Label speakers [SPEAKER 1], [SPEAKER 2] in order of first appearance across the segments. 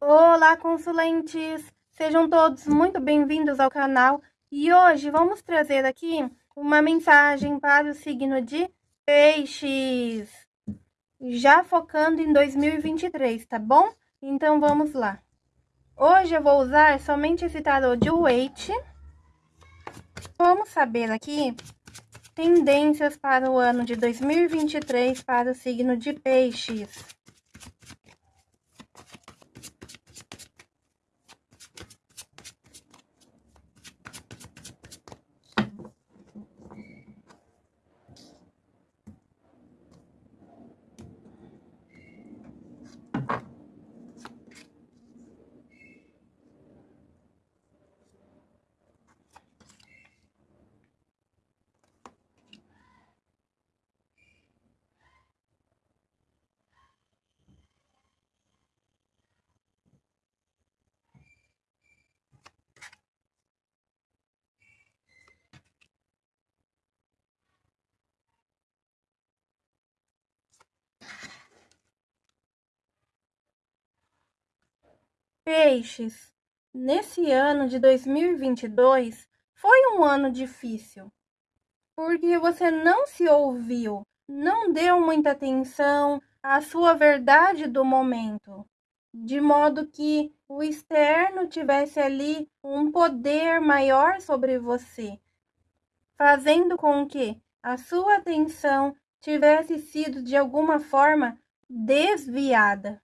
[SPEAKER 1] Olá, consulentes! Sejam todos muito bem-vindos ao canal e hoje vamos trazer aqui uma mensagem para o signo de Peixes, já focando em 2023, tá bom? Então vamos lá. Hoje eu vou usar somente esse tarô de Waite. Vamos saber aqui tendências para o ano de 2023 para o signo de Peixes. Peixes, nesse ano de 2022 foi um ano difícil, porque você não se ouviu, não deu muita atenção à sua verdade do momento, de modo que o externo tivesse ali um poder maior sobre você, fazendo com que a sua atenção tivesse sido de alguma forma desviada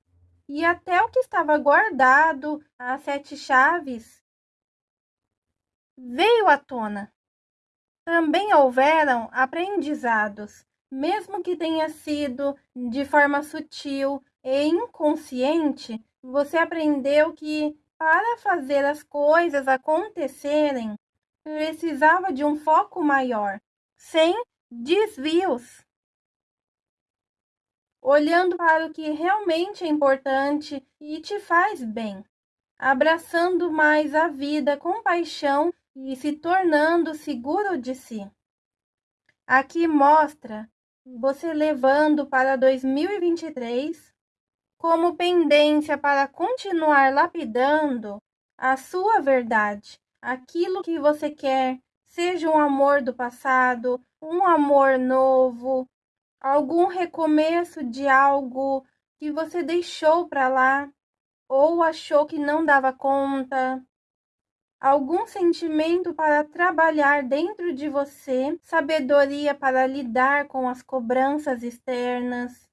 [SPEAKER 1] e até o que estava guardado, as sete chaves, veio à tona. Também houveram aprendizados, mesmo que tenha sido de forma sutil e inconsciente, você aprendeu que para fazer as coisas acontecerem, precisava de um foco maior, sem desvios olhando para o que realmente é importante e te faz bem, abraçando mais a vida com paixão e se tornando seguro de si. Aqui mostra você levando para 2023 como pendência para continuar lapidando a sua verdade, aquilo que você quer, seja um amor do passado, um amor novo, algum recomeço de algo que você deixou para lá ou achou que não dava conta, algum sentimento para trabalhar dentro de você, sabedoria para lidar com as cobranças externas,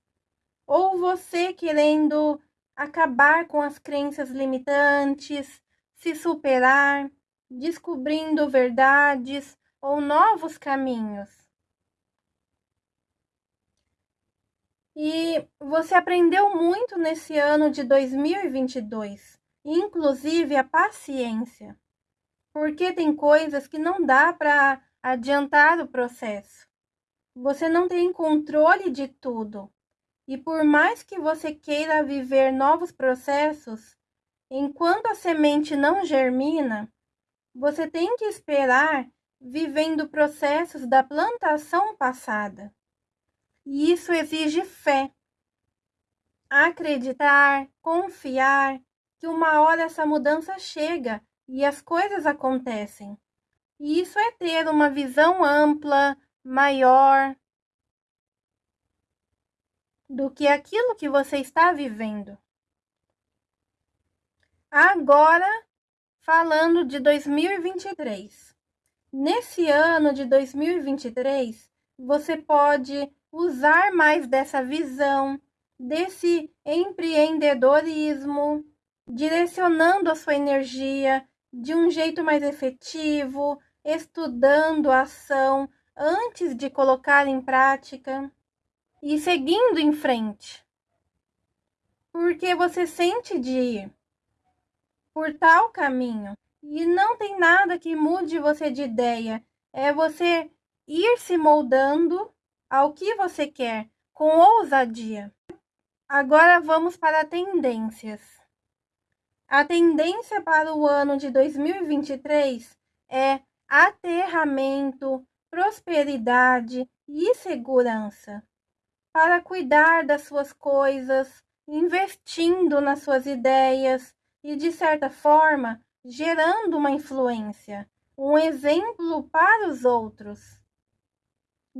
[SPEAKER 1] ou você querendo acabar com as crenças limitantes, se superar, descobrindo verdades ou novos caminhos. E você aprendeu muito nesse ano de 2022, inclusive a paciência, porque tem coisas que não dá para adiantar o processo. Você não tem controle de tudo. E por mais que você queira viver novos processos, enquanto a semente não germina, você tem que esperar vivendo processos da plantação passada. E isso exige fé. Acreditar, confiar que uma hora essa mudança chega e as coisas acontecem. E isso é ter uma visão ampla, maior do que aquilo que você está vivendo. Agora, falando de 2023. Nesse ano de 2023, você pode usar mais dessa visão, desse empreendedorismo, direcionando a sua energia de um jeito mais efetivo, estudando a ação antes de colocar em prática e seguindo em frente. Porque você sente de ir por tal caminho e não tem nada que mude você de ideia, é você ir se moldando ao que você quer com ousadia. Agora vamos para tendências. A tendência para o ano de 2023 é aterramento, prosperidade e segurança. Para cuidar das suas coisas, investindo nas suas ideias e, de certa forma, gerando uma influência, um exemplo para os outros,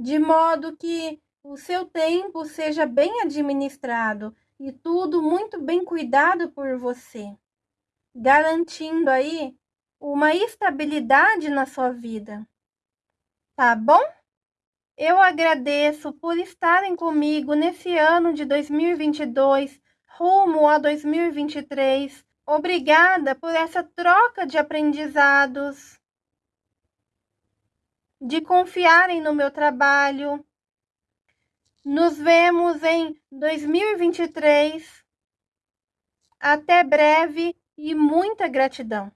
[SPEAKER 1] de modo que o seu tempo seja bem administrado e tudo muito bem cuidado por você, garantindo aí uma estabilidade na sua vida. Tá bom? Eu agradeço por estarem comigo nesse ano de 2022, rumo a 2023. Obrigada por essa troca de aprendizados, de confiarem no meu trabalho. Nos vemos em 2023. Até breve e muita gratidão.